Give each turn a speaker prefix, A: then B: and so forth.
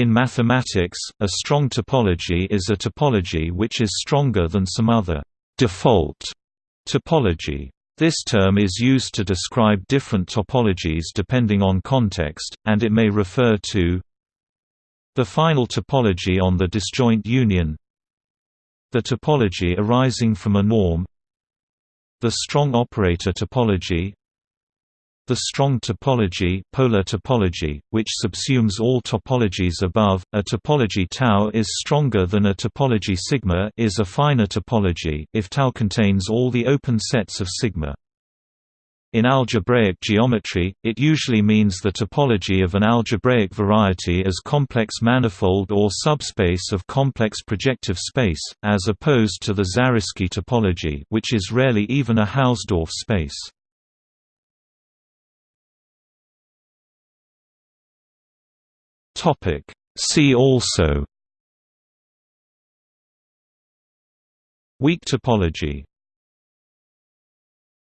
A: In mathematics, a strong topology is a topology which is stronger than some other default topology. This term is used to describe different topologies depending on context, and it may refer to the final topology on the disjoint union the topology arising from a norm the strong operator topology the strong topology, polar topology, which subsumes all topologies above, a topology tau is stronger than a topology sigma is a finer topology if tau contains all the open sets of sigma. In algebraic geometry, it usually means the topology of an algebraic variety as complex manifold or subspace of complex projective space, as opposed to the Zariski topology which is rarely even a Hausdorff space. Topic. See also. Weak topology